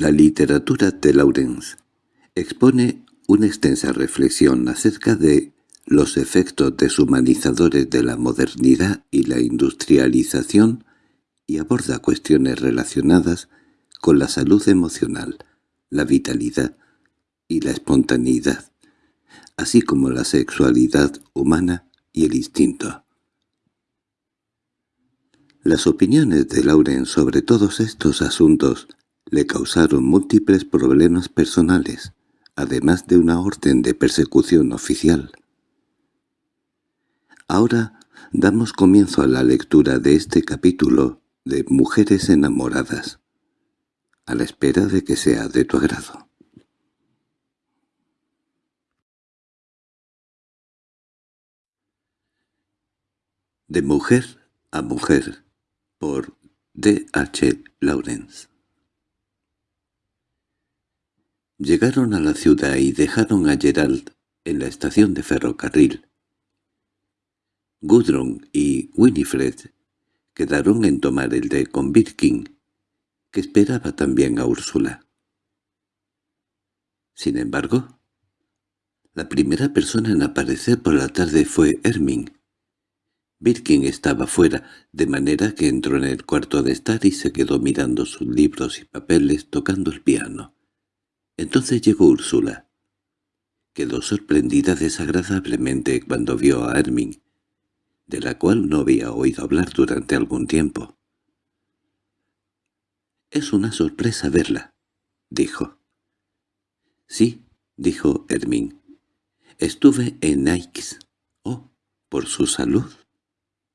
La literatura de Laurence expone una extensa reflexión acerca de los efectos deshumanizadores de la modernidad y la industrialización y aborda cuestiones relacionadas con la salud emocional, la vitalidad y la espontaneidad, así como la sexualidad humana y el instinto. Las opiniones de Lauren sobre todos estos asuntos le causaron múltiples problemas personales, además de una orden de persecución oficial. Ahora damos comienzo a la lectura de este capítulo de Mujeres enamoradas, a la espera de que sea de tu agrado. De mujer a mujer, por D. H. Lawrence Llegaron a la ciudad y dejaron a Gerald en la estación de ferrocarril. Gudrun y Winifred quedaron en tomar el de Convirkin, que esperaba también a Úrsula. Sin embargo, la primera persona en aparecer por la tarde fue Herming. Birkin estaba fuera, de manera que entró en el cuarto de estar y se quedó mirando sus libros y papeles tocando el piano. Entonces llegó Úrsula. Quedó sorprendida desagradablemente cuando vio a Herming, de la cual no había oído hablar durante algún tiempo. «Es una sorpresa verla», dijo. «Sí», dijo Hermín. «Estuve en Aix». «Oh, ¿por su salud?»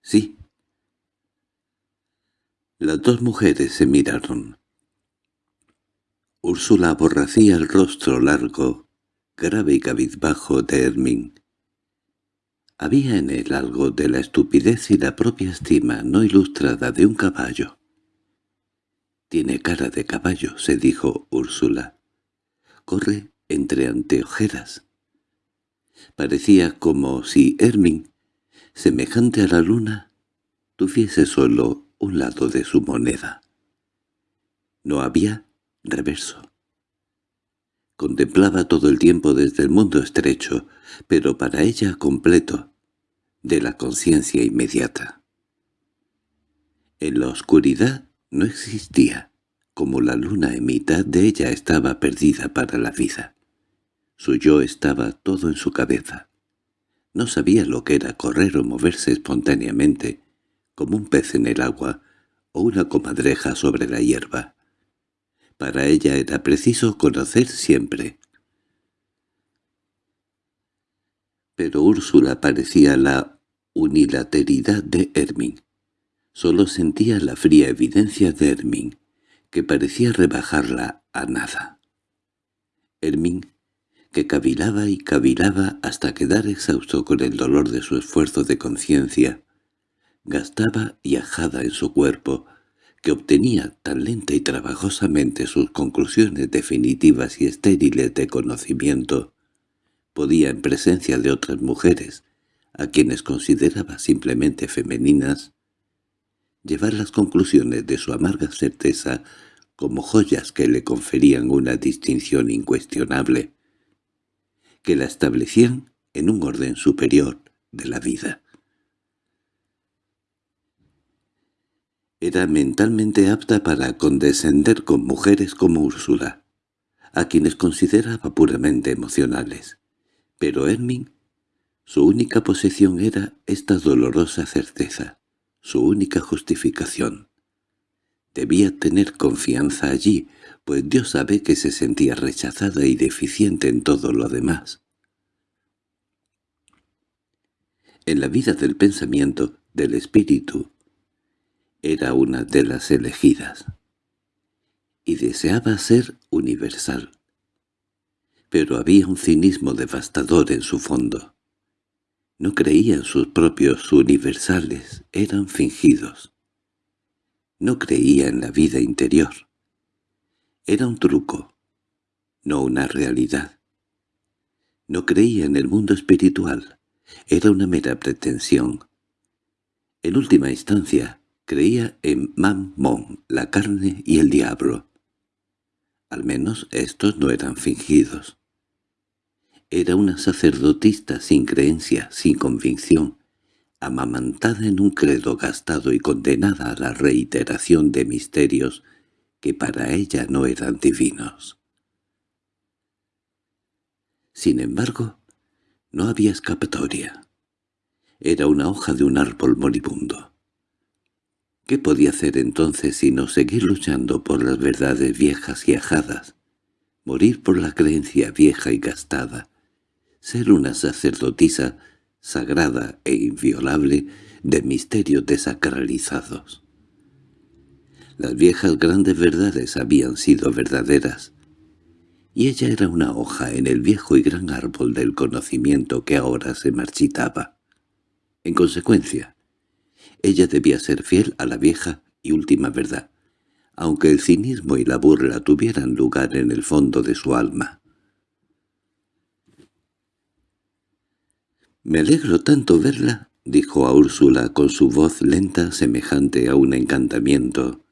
«Sí». Las dos mujeres se miraron. Úrsula aborrecía el rostro largo, grave y cabizbajo de Hermín. Había en él algo de la estupidez y la propia estima no ilustrada de un caballo. «Tiene cara de caballo», se dijo Úrsula. «Corre entre anteojeras». Parecía como si Hermín, semejante a la luna, tuviese solo un lado de su moneda. No había reverso. Contemplaba todo el tiempo desde el mundo estrecho, pero para ella completo, de la conciencia inmediata. En la oscuridad no existía, como la luna en mitad de ella estaba perdida para la vida. Su yo estaba todo en su cabeza. No sabía lo que era correr o moverse espontáneamente, como un pez en el agua o una comadreja sobre la hierba. Para ella era preciso conocer siempre. Pero Úrsula parecía la unilateridad de Hermín. Solo sentía la fría evidencia de Hermín, que parecía rebajarla a nada. Hermín, que cavilaba y cavilaba hasta quedar exhausto con el dolor de su esfuerzo de conciencia, gastaba y ajada en su cuerpo, que obtenía tan lenta y trabajosamente sus conclusiones definitivas y estériles de conocimiento, podía en presencia de otras mujeres, a quienes consideraba simplemente femeninas, llevar las conclusiones de su amarga certeza como joyas que le conferían una distinción incuestionable, que la establecían en un orden superior de la vida. Era mentalmente apta para condescender con mujeres como Úrsula, a quienes consideraba puramente emocionales. Pero Hermín, su única posesión era esta dolorosa certeza, su única justificación. Debía tener confianza allí, pues Dios sabe que se sentía rechazada y deficiente en todo lo demás. En la vida del pensamiento, del espíritu, era una de las elegidas, y deseaba ser universal. Pero había un cinismo devastador en su fondo. No creía en sus propios universales, eran fingidos. No creía en la vida interior. Era un truco, no una realidad. No creía en el mundo espiritual, era una mera pretensión. En última instancia, Creía en Mammon, la carne y el diablo. Al menos estos no eran fingidos. Era una sacerdotista sin creencia, sin convicción, amamantada en un credo gastado y condenada a la reiteración de misterios que para ella no eran divinos. Sin embargo, no había escapatoria. Era una hoja de un árbol moribundo. ¿Qué podía hacer entonces sino seguir luchando por las verdades viejas y ajadas, morir por la creencia vieja y gastada, ser una sacerdotisa sagrada e inviolable de misterios desacralizados? Las viejas grandes verdades habían sido verdaderas, y ella era una hoja en el viejo y gran árbol del conocimiento que ahora se marchitaba. En consecuencia, ella debía ser fiel a la vieja y última verdad, aunque el cinismo y la burla tuvieran lugar en el fondo de su alma. «Me alegro tanto verla», dijo a Úrsula con su voz lenta semejante a un encantamiento.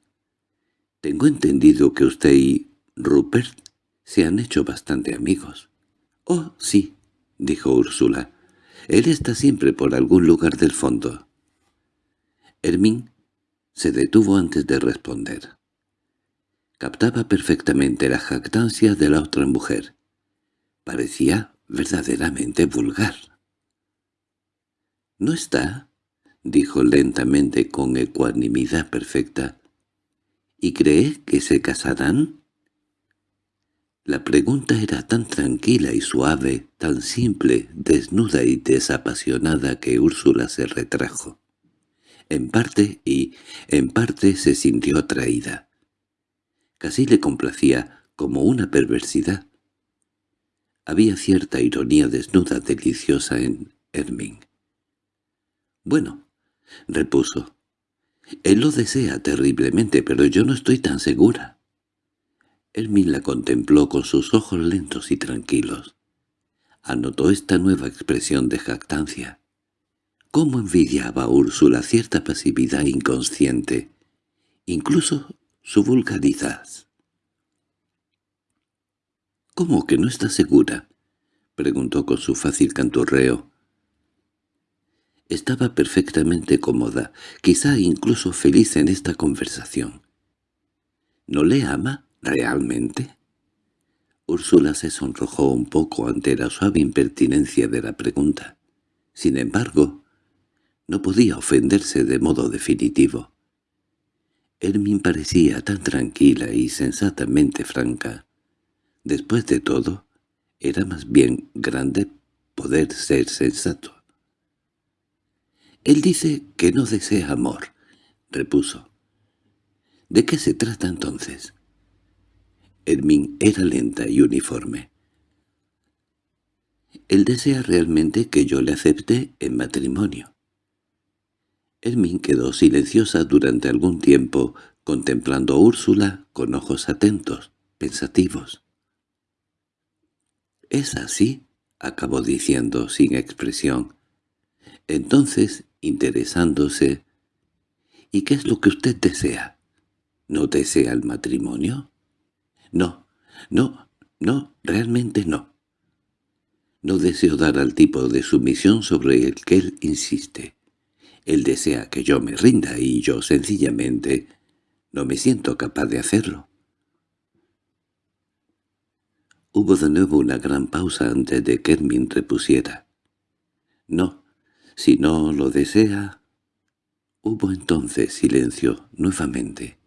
«Tengo entendido que usted y Rupert se han hecho bastante amigos». «Oh, sí», dijo Úrsula. «Él está siempre por algún lugar del fondo». Hermín se detuvo antes de responder. Captaba perfectamente la jactancia de la otra mujer. Parecía verdaderamente vulgar. —¿No está? —dijo lentamente con ecuanimidad perfecta. —¿Y cree que se casarán? La pregunta era tan tranquila y suave, tan simple, desnuda y desapasionada que Úrsula se retrajo en parte y, en parte, se sintió atraída. Casi le complacía como una perversidad. Había cierta ironía desnuda deliciosa en Hermín. «Bueno», repuso, «él lo desea terriblemente, pero yo no estoy tan segura». Hermín la contempló con sus ojos lentos y tranquilos. Anotó esta nueva expresión de jactancia. Cómo envidiaba a Úrsula cierta pasividad inconsciente, incluso su vulgaridad. —¿Cómo que no está segura? —preguntó con su fácil canturreo. Estaba perfectamente cómoda, quizá incluso feliz en esta conversación. —¿No le ama realmente? Úrsula se sonrojó un poco ante la suave impertinencia de la pregunta. Sin embargo, no podía ofenderse de modo definitivo. Hermin parecía tan tranquila y sensatamente franca. Después de todo, era más bien grande poder ser sensato. «Él dice que no desea amor», repuso. «¿De qué se trata entonces?» Hermin era lenta y uniforme. «Él desea realmente que yo le acepte en matrimonio. Hermín quedó silenciosa durante algún tiempo, contemplando a Úrsula con ojos atentos, pensativos. —¿Es así? —acabó diciendo sin expresión. Entonces, interesándose, —¿y qué es lo que usted desea? ¿No desea el matrimonio? —No, no, no, realmente no. No deseo dar al tipo de sumisión sobre el que él insiste. Él desea que yo me rinda y yo sencillamente no me siento capaz de hacerlo. Hubo de nuevo una gran pausa antes de que Hermin repusiera. «No, si no lo desea...» Hubo entonces silencio nuevamente.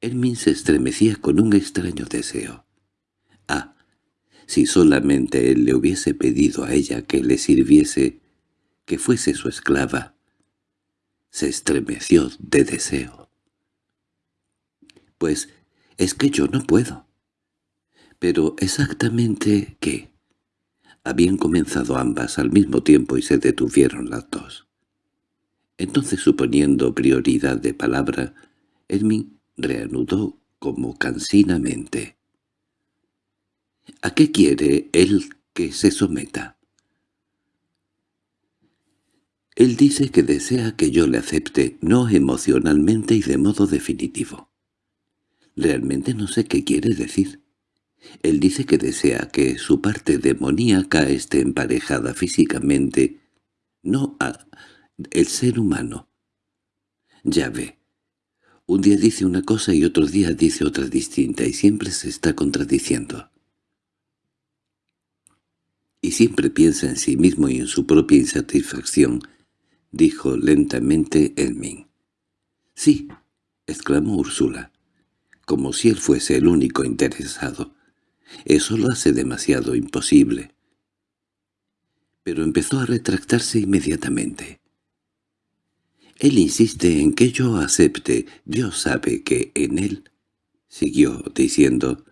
Hermin se estremecía con un extraño deseo. Ah, si solamente él le hubiese pedido a ella que le sirviese, que fuese su esclava. Se estremeció de deseo. «Pues es que yo no puedo». «¿Pero exactamente qué?» Habían comenzado ambas al mismo tiempo y se detuvieron las dos. Entonces, suponiendo prioridad de palabra, Hermin reanudó como cansinamente. «¿A qué quiere él que se someta?» Él dice que desea que yo le acepte, no emocionalmente y de modo definitivo. Realmente no sé qué quiere decir. Él dice que desea que su parte demoníaca esté emparejada físicamente, no a el ser humano. Ya ve. Un día dice una cosa y otro día dice otra distinta y siempre se está contradiciendo. Y siempre piensa en sí mismo y en su propia insatisfacción, dijo lentamente Elmin. —Sí —exclamó Úrsula—, como si él fuese el único interesado. Eso lo hace demasiado imposible. Pero empezó a retractarse inmediatamente. Él insiste en que yo acepte. Dios sabe que en él, siguió diciendo,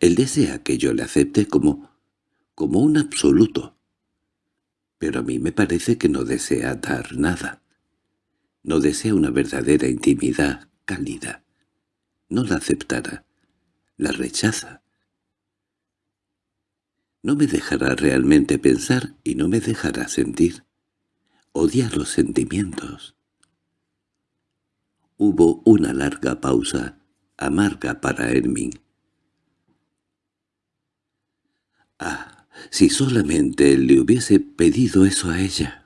él desea que yo le acepte como, como un absoluto. Pero a mí me parece que no desea dar nada. No desea una verdadera intimidad cálida. No la aceptará. La rechaza. No me dejará realmente pensar y no me dejará sentir. Odia los sentimientos. Hubo una larga pausa, amarga para Hermín. Ah, si solamente él le hubiese pedido eso a ella.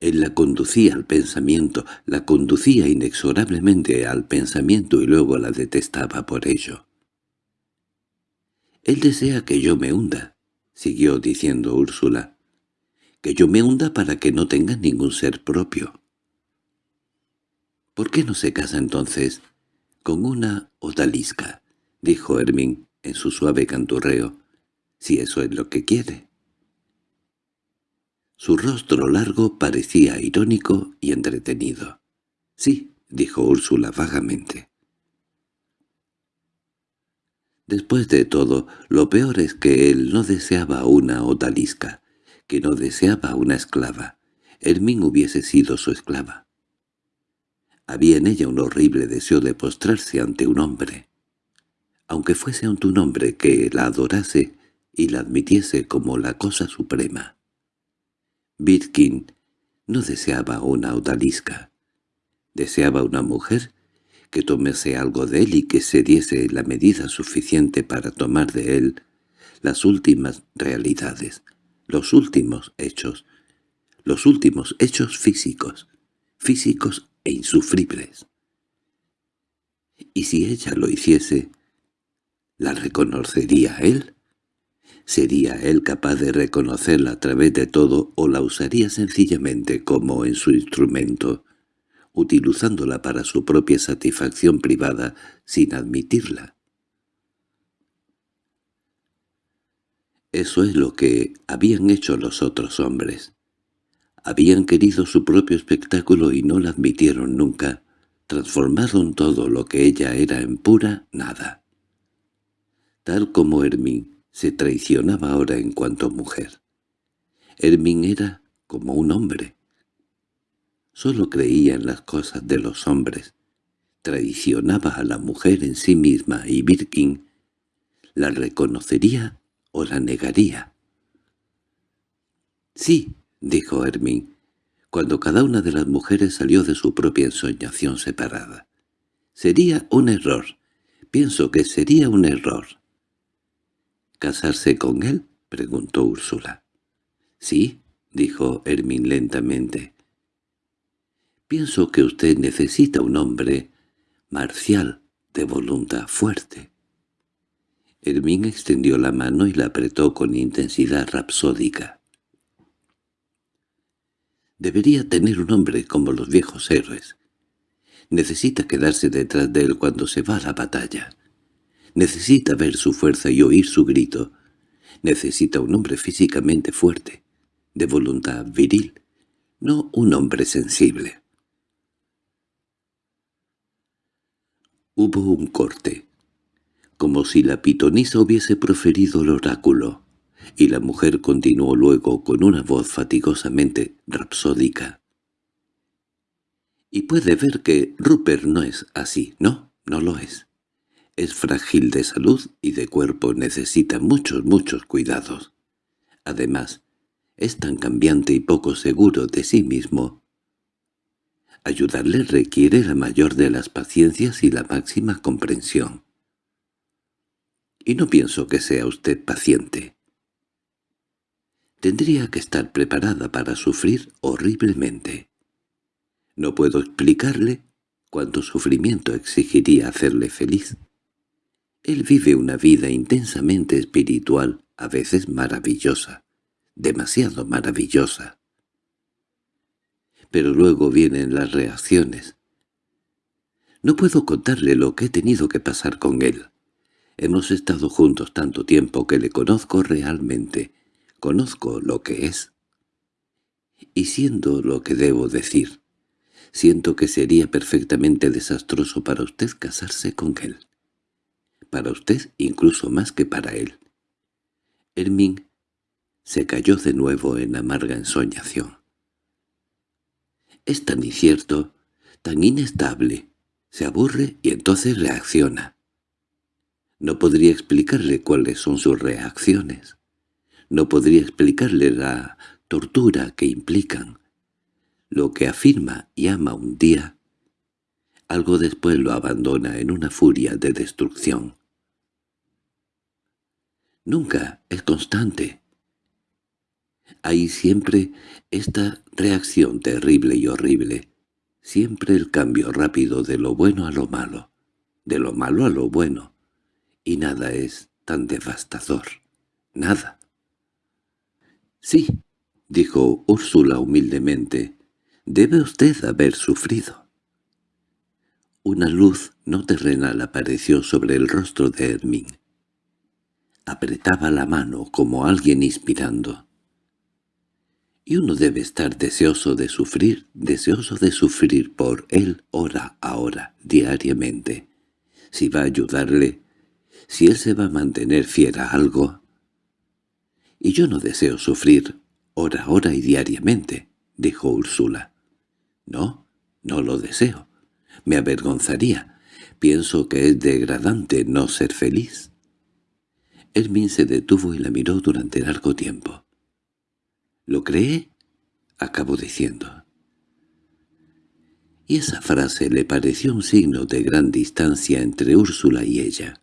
Él la conducía al pensamiento, la conducía inexorablemente al pensamiento y luego la detestaba por ello. «Él desea que yo me hunda», siguió diciendo Úrsula, «que yo me hunda para que no tenga ningún ser propio». —¿Por qué no se casa entonces con una odalisca? —dijo Hermín en su suave canturreo—, si eso es lo que quiere. Su rostro largo parecía irónico y entretenido. —Sí —dijo Úrsula vagamente. Después de todo, lo peor es que él no deseaba una odalisca, que no deseaba una esclava. Hermín hubiese sido su esclava. Había en ella un horrible deseo de postrarse ante un hombre, aunque fuese ante un hombre que la adorase y la admitiese como la cosa suprema. Birkin no deseaba una odalisca. Deseaba una mujer que tomase algo de él y que se diese la medida suficiente para tomar de él las últimas realidades, los últimos hechos, los últimos hechos físicos, físicos e insufribles. Y si ella lo hiciese, ¿la reconocería él? ¿Sería él capaz de reconocerla a través de todo o la usaría sencillamente como en su instrumento, utilizándola para su propia satisfacción privada sin admitirla? Eso es lo que habían hecho los otros hombres. Habían querido su propio espectáculo y no la admitieron nunca. Transformaron todo lo que ella era en pura nada. Tal como Hermín se traicionaba ahora en cuanto mujer. Hermín era como un hombre. Solo creía en las cosas de los hombres. Traicionaba a la mujer en sí misma y Birkin la reconocería o la negaría. Sí, —dijo Hermín, cuando cada una de las mujeres salió de su propia ensoñación separada. —Sería un error. Pienso que sería un error. —¿Casarse con él? —preguntó Úrsula. —Sí —dijo Hermín lentamente. —Pienso que usted necesita un hombre marcial, de voluntad fuerte. Hermín extendió la mano y la apretó con intensidad rapsódica. Debería tener un hombre como los viejos héroes. Necesita quedarse detrás de él cuando se va a la batalla. Necesita ver su fuerza y oír su grito. Necesita un hombre físicamente fuerte, de voluntad viril, no un hombre sensible. Hubo un corte, como si la pitonisa hubiese proferido el oráculo y la mujer continuó luego con una voz fatigosamente rapsódica. Y puede ver que Rupert no es así, no, no lo es. Es frágil de salud y de cuerpo necesita muchos, muchos cuidados. Además, es tan cambiante y poco seguro de sí mismo. Ayudarle requiere la mayor de las paciencias y la máxima comprensión. Y no pienso que sea usted paciente. Tendría que estar preparada para sufrir horriblemente. No puedo explicarle cuánto sufrimiento exigiría hacerle feliz. Él vive una vida intensamente espiritual, a veces maravillosa, demasiado maravillosa. Pero luego vienen las reacciones. No puedo contarle lo que he tenido que pasar con él. Hemos estado juntos tanto tiempo que le conozco realmente, conozco lo que es. Y siendo lo que debo decir, siento que sería perfectamente desastroso para usted casarse con él. Para usted incluso más que para él. Hermín se cayó de nuevo en amarga ensoñación. Es tan incierto, tan inestable, se aburre y entonces reacciona. No podría explicarle cuáles son sus reacciones. No podría explicarle la tortura que implican. Lo que afirma y ama un día, algo después lo abandona en una furia de destrucción. Nunca es constante. Hay siempre esta reacción terrible y horrible, siempre el cambio rápido de lo bueno a lo malo, de lo malo a lo bueno, y nada es tan devastador, nada. —Sí —dijo Úrsula humildemente—, debe usted haber sufrido. Una luz no terrenal apareció sobre el rostro de Hermín. Apretaba la mano como alguien inspirando. Y uno debe estar deseoso de sufrir, deseoso de sufrir por él hora a hora, diariamente. Si va a ayudarle, si él se va a mantener fiel a algo, y yo no deseo sufrir hora, hora y diariamente, dijo Úrsula. No, no lo deseo. Me avergonzaría. Pienso que es degradante no ser feliz. Hermín se detuvo y la miró durante largo tiempo. —¿Lo cree? —acabó diciendo. Y esa frase le pareció un signo de gran distancia entre Úrsula y ella.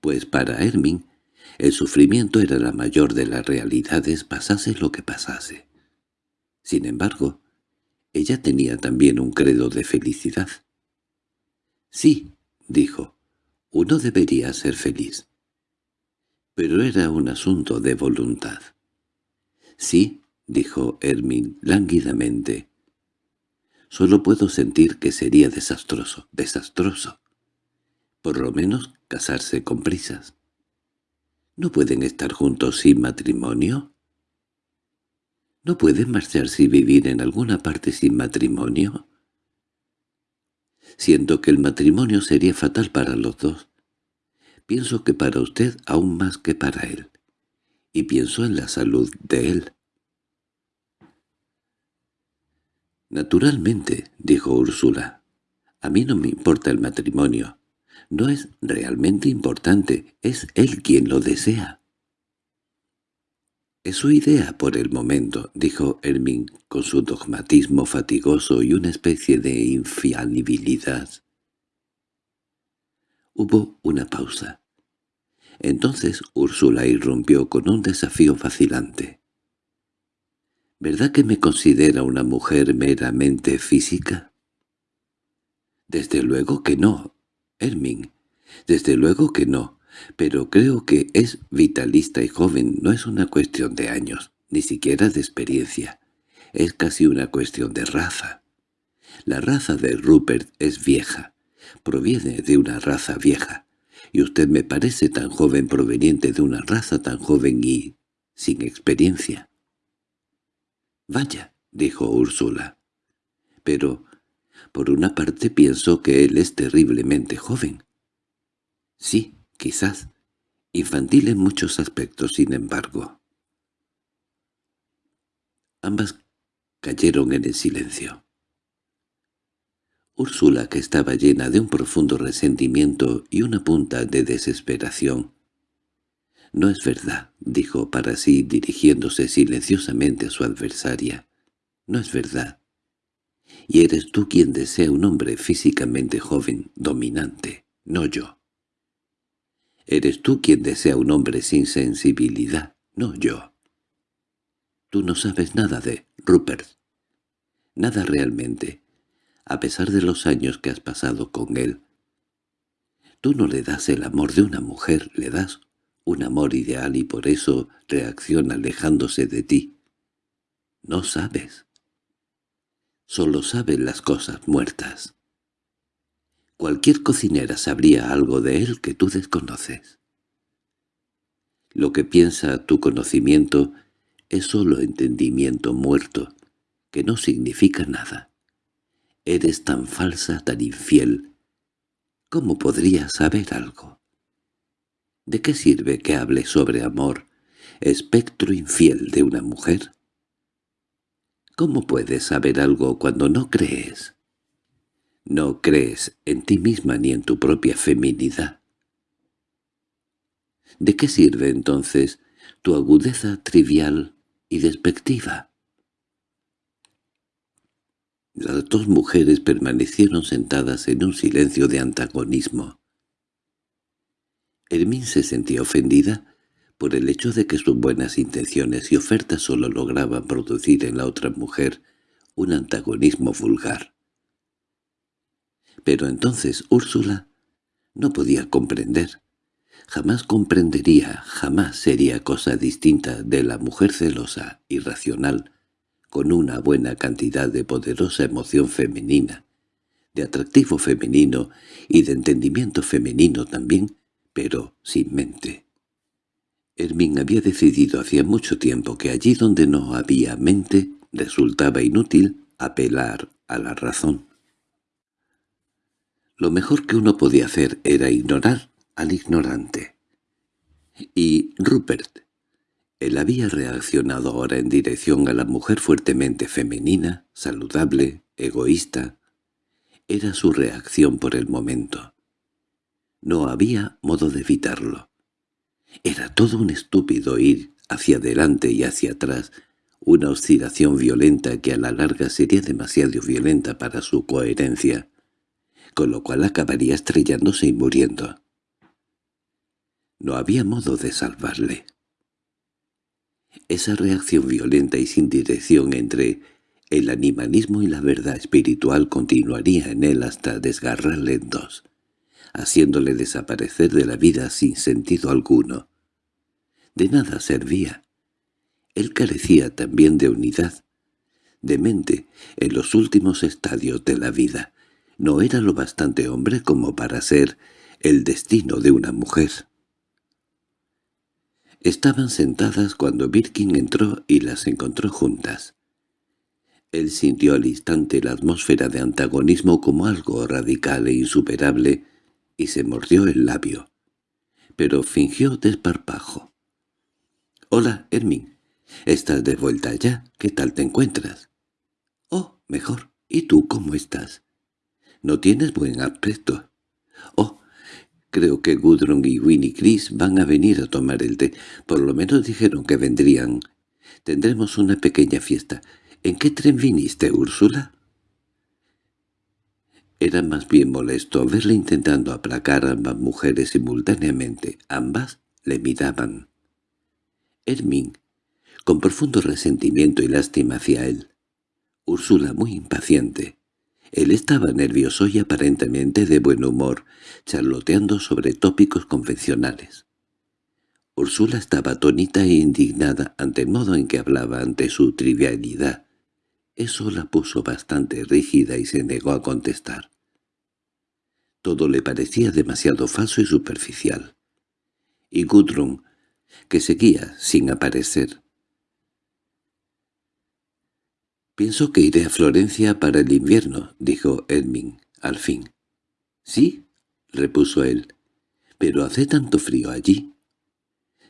Pues para Hermín el sufrimiento era la mayor de las realidades pasase lo que pasase. Sin embargo, ella tenía también un credo de felicidad. «Sí», dijo, «uno debería ser feliz». Pero era un asunto de voluntad. «Sí», dijo Hermín lánguidamente. «Solo puedo sentir que sería desastroso, desastroso. Por lo menos casarse con prisas». ¿No pueden estar juntos sin matrimonio? ¿No pueden marcharse y vivir en alguna parte sin matrimonio? Siento que el matrimonio sería fatal para los dos. Pienso que para usted aún más que para él. Y pienso en la salud de él. Naturalmente, dijo Úrsula, a mí no me importa el matrimonio. No es realmente importante, es él quien lo desea. —Es su idea por el momento —dijo Hermín con su dogmatismo fatigoso y una especie de infalibilidad. Hubo una pausa. Entonces Úrsula irrumpió con un desafío vacilante. —¿Verdad que me considera una mujer meramente física? —Desde luego que no Hermín. Desde luego que no, pero creo que es vitalista y joven, no es una cuestión de años, ni siquiera de experiencia. Es casi una cuestión de raza. La raza de Rupert es vieja, proviene de una raza vieja, y usted me parece tan joven proveniente de una raza tan joven y sin experiencia. —Vaya —dijo Úrsula—, pero por una parte pienso que él es terriblemente joven. Sí, quizás. Infantil en muchos aspectos, sin embargo. Ambas cayeron en el silencio. Úrsula, que estaba llena de un profundo resentimiento y una punta de desesperación. «No es verdad», dijo para sí dirigiéndose silenciosamente a su adversaria. «No es verdad. Y eres tú quien desea un hombre físicamente joven, dominante, no yo. Eres tú quien desea un hombre sin sensibilidad, no yo. Tú no sabes nada de Rupert. Nada realmente, a pesar de los años que has pasado con él. Tú no le das el amor de una mujer, le das un amor ideal y por eso reacciona alejándose de ti. No sabes. Solo sabes las cosas muertas. Cualquier cocinera sabría algo de él que tú desconoces. Lo que piensa tu conocimiento es solo entendimiento muerto, que no significa nada. Eres tan falsa, tan infiel. ¿Cómo podrías saber algo? ¿De qué sirve que hable sobre amor, espectro infiel de una mujer? ¿Cómo puedes saber algo cuando no crees? No crees en ti misma ni en tu propia feminidad. ¿De qué sirve entonces tu agudeza trivial y despectiva? Las dos mujeres permanecieron sentadas en un silencio de antagonismo. Hermín se sentía ofendida por el hecho de que sus buenas intenciones y ofertas solo lograban producir en la otra mujer un antagonismo vulgar. Pero entonces Úrsula no podía comprender. Jamás comprendería, jamás sería cosa distinta de la mujer celosa, irracional, con una buena cantidad de poderosa emoción femenina, de atractivo femenino y de entendimiento femenino también, pero sin mente. Hermín había decidido hacía mucho tiempo que allí donde no había mente resultaba inútil apelar a la razón. Lo mejor que uno podía hacer era ignorar al ignorante. Y Rupert, él había reaccionado ahora en dirección a la mujer fuertemente femenina, saludable, egoísta. Era su reacción por el momento. No había modo de evitarlo. Era todo un estúpido ir hacia adelante y hacia atrás, una oscilación violenta que a la larga sería demasiado violenta para su coherencia con lo cual acabaría estrellándose y muriendo. No había modo de salvarle. Esa reacción violenta y sin dirección entre el animalismo y la verdad espiritual continuaría en él hasta desgarrarle en dos, haciéndole desaparecer de la vida sin sentido alguno. De nada servía. Él carecía también de unidad, de mente en los últimos estadios de la vida, no era lo bastante hombre como para ser el destino de una mujer. Estaban sentadas cuando Birkin entró y las encontró juntas. Él sintió al instante la atmósfera de antagonismo como algo radical e insuperable y se mordió el labio. Pero fingió desparpajo. «Hola, Hermín. ¿Estás de vuelta ya? ¿Qué tal te encuentras?» «Oh, mejor. ¿Y tú cómo estás?» No tienes buen aspecto. Oh, creo que Gudrun y Winnie Chris van a venir a tomar el té. Por lo menos dijeron que vendrían. Tendremos una pequeña fiesta. ¿En qué tren viniste, Úrsula? Era más bien molesto verle intentando aplacar a ambas mujeres simultáneamente. Ambas le miraban. Hermín, con profundo resentimiento y lástima hacia él. Úrsula muy impaciente. Él estaba nervioso y aparentemente de buen humor, charloteando sobre tópicos convencionales. Úrsula estaba atónita e indignada ante el modo en que hablaba ante su trivialidad. Eso la puso bastante rígida y se negó a contestar. Todo le parecía demasiado falso y superficial. Y Gudrun, que seguía sin aparecer, «Pienso que iré a Florencia para el invierno», dijo Edmund, al fin. «¿Sí?» repuso él. «Pero hace tanto frío allí».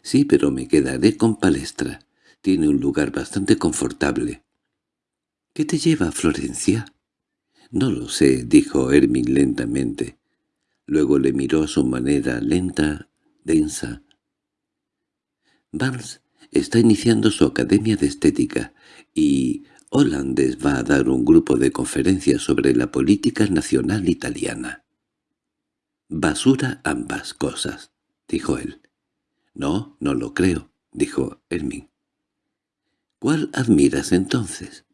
«Sí, pero me quedaré con Palestra. Tiene un lugar bastante confortable». «¿Qué te lleva a Florencia?» «No lo sé», dijo Hermin lentamente. Luego le miró a su manera lenta, densa. «Vance está iniciando su academia de estética, y Hollandes va a dar un grupo de conferencias sobre la política nacional italiana. «Basura ambas cosas», dijo él. «No, no lo creo», dijo Hermín. «¿Cuál admiras entonces?»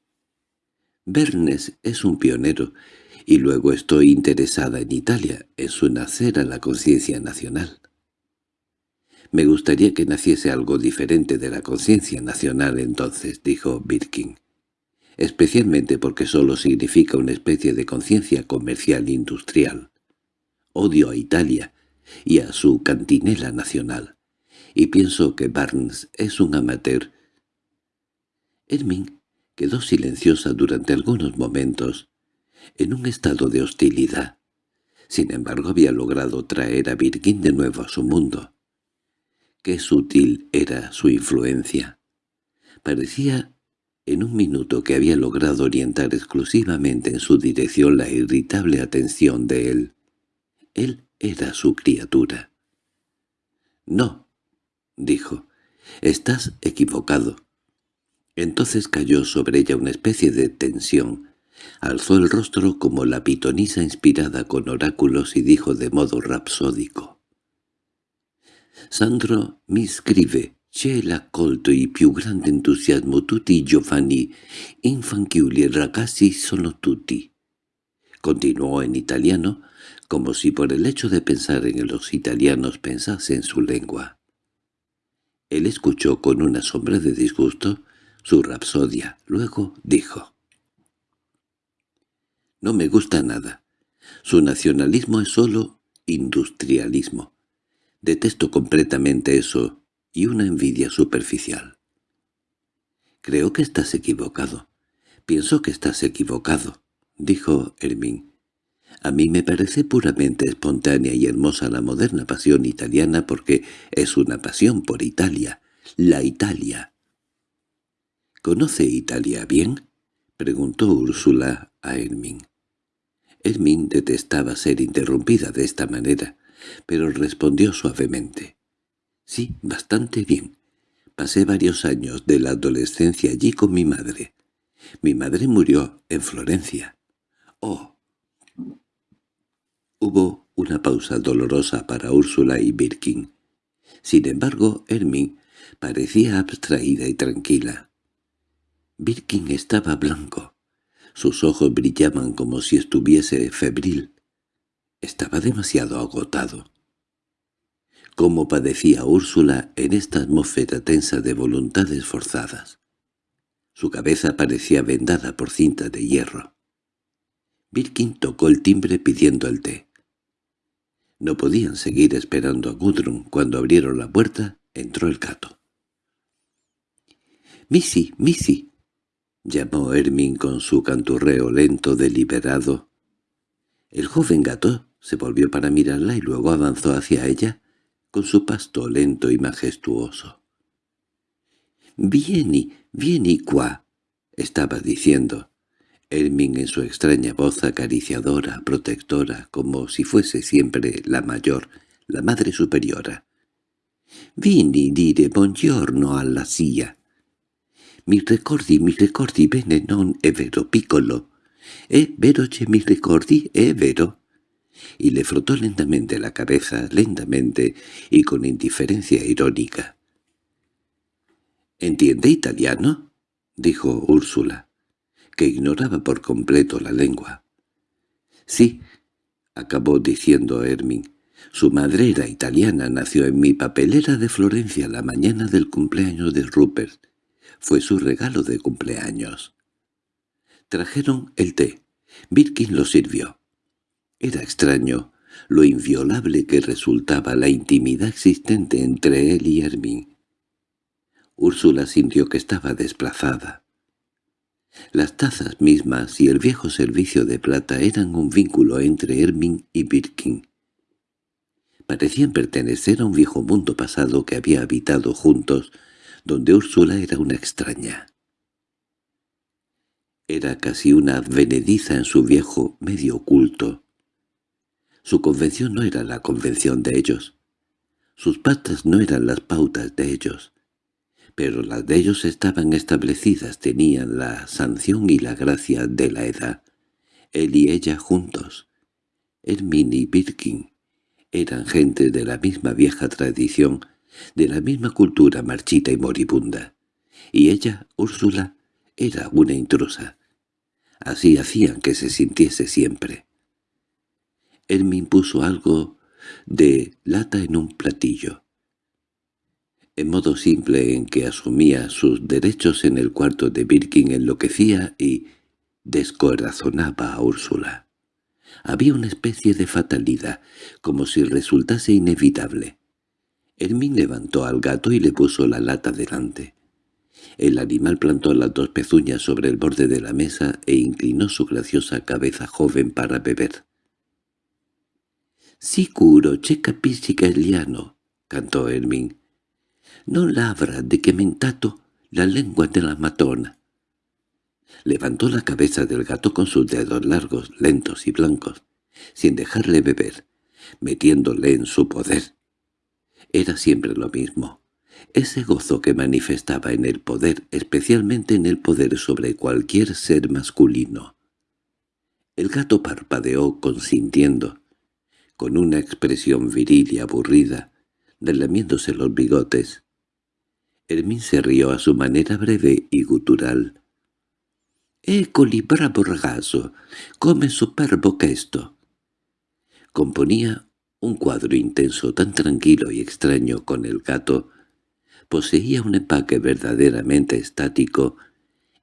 Bernes es un pionero, y luego estoy interesada en Italia, en su nacer a la conciencia nacional. Me gustaría que naciese algo diferente de la conciencia nacional entonces, dijo Birkin, especialmente porque solo significa una especie de conciencia comercial industrial. Odio a Italia y a su cantinela nacional, y pienso que Barnes es un amateur. Hermín Quedó silenciosa durante algunos momentos, en un estado de hostilidad. Sin embargo había logrado traer a Virgin de nuevo a su mundo. Qué sutil era su influencia. Parecía en un minuto que había logrado orientar exclusivamente en su dirección la irritable atención de él. Él era su criatura. «No», dijo, «estás equivocado. Entonces cayó sobre ella una especie de tensión. Alzó el rostro como la pitonisa inspirada con oráculos y dijo de modo rapsódico. «Sandro mi scrive, c'è l'accolto i più grande entusiasmo tutti i giovani infanchiuli ragazzi sono tutti». Continuó en italiano, como si por el hecho de pensar en los italianos pensase en su lengua. Él escuchó con una sombra de disgusto su rapsodia. Luego dijo. «No me gusta nada. Su nacionalismo es solo industrialismo. Detesto completamente eso y una envidia superficial». «Creo que estás equivocado. Pienso que estás equivocado», dijo Hermín. «A mí me parece puramente espontánea y hermosa la moderna pasión italiana porque es una pasión por Italia, la Italia». —¿Conoce Italia bien? —preguntó Úrsula a Hermín. Hermín detestaba ser interrumpida de esta manera, pero respondió suavemente. —Sí, bastante bien. Pasé varios años de la adolescencia allí con mi madre. Mi madre murió en Florencia. —¡Oh! Hubo una pausa dolorosa para Úrsula y Birkin. Sin embargo, Hermín parecía abstraída y tranquila. Birkin estaba blanco. Sus ojos brillaban como si estuviese febril. Estaba demasiado agotado. Cómo padecía Úrsula en esta atmósfera tensa de voluntades forzadas. Su cabeza parecía vendada por cinta de hierro. Birkin tocó el timbre pidiendo el té. No podían seguir esperando a Gudrun. Cuando abrieron la puerta, entró el gato. «Missy, Missy», —llamó Hermín con su canturreo lento deliberado. El joven gato se volvió para mirarla y luego avanzó hacia ella con su pasto lento y majestuoso. «Vieni, vieni qua», estaba diciendo. Hermín en su extraña voz acariciadora, protectora, como si fuese siempre la mayor, la madre superiora. «Vieni dire buongiorno alla silla». Mi ricordi, mi ricordi bene non è vero, piccolo. È vero che mi ricordi, è vero. Y le frotó lentamente la cabeza, lentamente y con indiferencia irónica. —¿Entiende italiano? —dijo Úrsula, que ignoraba por completo la lengua. —Sí —acabó diciendo Hermín—, su madre era italiana, nació en mi papelera de Florencia la mañana del cumpleaños de Rupert. Fue su regalo de cumpleaños. Trajeron el té. Birkin lo sirvió. Era extraño lo inviolable que resultaba la intimidad existente entre él y Hermín. Úrsula sintió que estaba desplazada. Las tazas mismas y el viejo servicio de plata eran un vínculo entre Hermín y Birkin. Parecían pertenecer a un viejo mundo pasado que había habitado juntos donde Úrsula era una extraña. Era casi una advenediza en su viejo medio oculto. Su convención no era la convención de ellos. Sus patas no eran las pautas de ellos. pero las de ellos estaban establecidas, tenían la sanción y la gracia de la edad. Él y ella juntos. Hermine y Birkin eran gente de la misma vieja tradición, de la misma cultura marchita y moribunda. Y ella, Úrsula, era una intrusa. Así hacían que se sintiese siempre. Hermín puso algo de lata en un platillo. En modo simple en que asumía sus derechos en el cuarto de Birkin enloquecía y descorazonaba a Úrsula. Había una especie de fatalidad, como si resultase inevitable. Hermín levantó al gato y le puso la lata delante. El animal plantó las dos pezuñas sobre el borde de la mesa e inclinó su graciosa cabeza joven para beber. «Sicuro, che capisci liano», cantó Hermín. «No labra de que mentato la lengua de la matona». Levantó la cabeza del gato con sus dedos largos, lentos y blancos, sin dejarle beber, metiéndole en su poder. Era siempre lo mismo. Ese gozo que manifestaba en el poder, especialmente en el poder sobre cualquier ser masculino. El gato parpadeó consintiendo, con una expresión viril y aburrida, relamiéndose los bigotes. Hermín se rió a su manera breve y gutural. «Ecoli, bravo ragazzo, come superbo esto». Componía un cuadro intenso tan tranquilo y extraño con el gato. Poseía un empaque verdaderamente estático.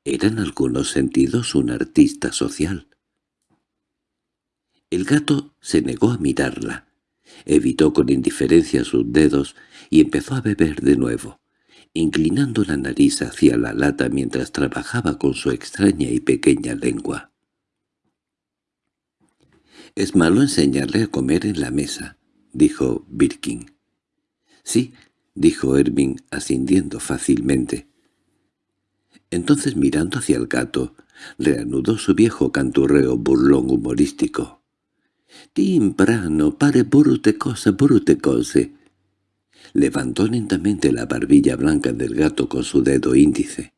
Era en algunos sentidos un artista social. El gato se negó a mirarla. Evitó con indiferencia sus dedos y empezó a beber de nuevo inclinando la nariz hacia la lata mientras trabajaba con su extraña y pequeña lengua. «Es malo enseñarle a comer en la mesa», dijo Birkin. «Sí», dijo Erving ascendiendo fácilmente. Entonces mirando hacia el gato, reanudó su viejo canturreo burlón humorístico. «Timprano, pare brute cosa, brute cose», Levantó lentamente la barbilla blanca del gato con su dedo índice.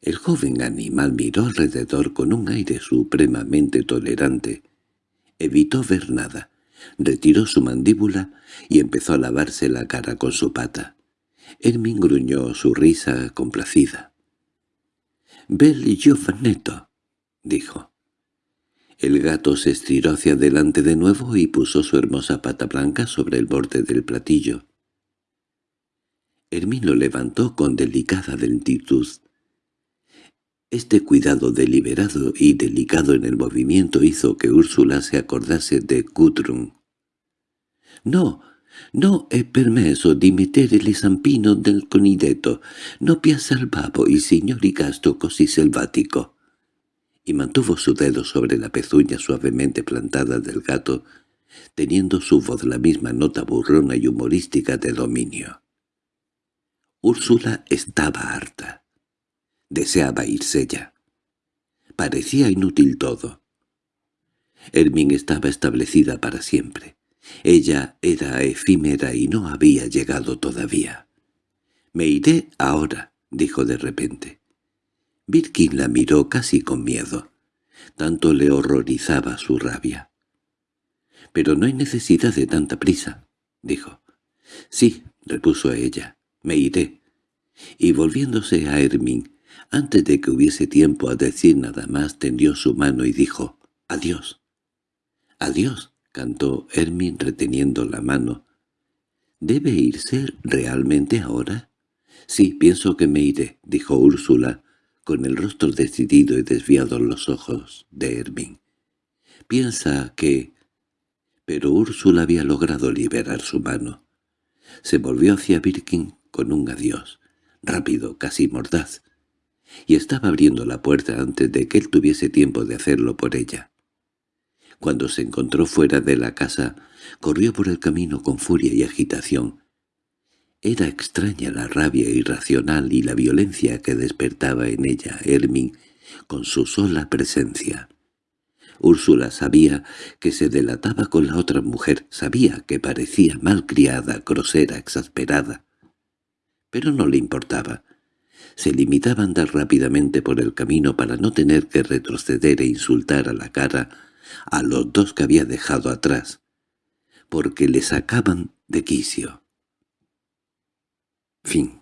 El joven animal miró alrededor con un aire supremamente tolerante. Evitó ver nada. Retiró su mandíbula y empezó a lavarse la cara con su pata. Hermin gruñó su risa complacida. «Bel giovanetto», dijo. El gato se estiró hacia adelante de nuevo y puso su hermosa pata blanca sobre el borde del platillo. Hermino levantó con delicada lentitud. Este cuidado deliberado y delicado en el movimiento hizo que Úrsula se acordase de Gudrun. «No, no he permesso di mettere el zampino del conideto, no piazza el babo y y gasto così selvático». Y mantuvo su dedo sobre la pezuña suavemente plantada del gato, teniendo su voz la misma nota burrona y humorística de dominio. Úrsula estaba harta. Deseaba irse ya. Parecía inútil todo. Hermín estaba establecida para siempre. Ella era efímera y no había llegado todavía. «Me iré ahora», dijo de repente. Birkin la miró casi con miedo. Tanto le horrorizaba su rabia. «Pero no hay necesidad de tanta prisa», dijo. «Sí», repuso ella. Me iré. Y volviéndose a Hermín, antes de que hubiese tiempo a decir nada más, tendió su mano y dijo, «Adiós». «Adiós», cantó Hermín reteniendo la mano. «¿Debe irse realmente ahora?» «Sí, pienso que me iré», dijo Úrsula, con el rostro decidido y desviados los ojos de Hermín. «Piensa que...» Pero Úrsula había logrado liberar su mano. Se volvió hacia Birkin con un adiós, rápido, casi mordaz, y estaba abriendo la puerta antes de que él tuviese tiempo de hacerlo por ella. Cuando se encontró fuera de la casa, corrió por el camino con furia y agitación. Era extraña la rabia irracional y la violencia que despertaba en ella Hermín con su sola presencia. Úrsula sabía que se delataba con la otra mujer, sabía que parecía malcriada, grosera, exasperada pero no le importaba. Se limitaba a andar rápidamente por el camino para no tener que retroceder e insultar a la cara a los dos que había dejado atrás, porque le sacaban de quicio. Fin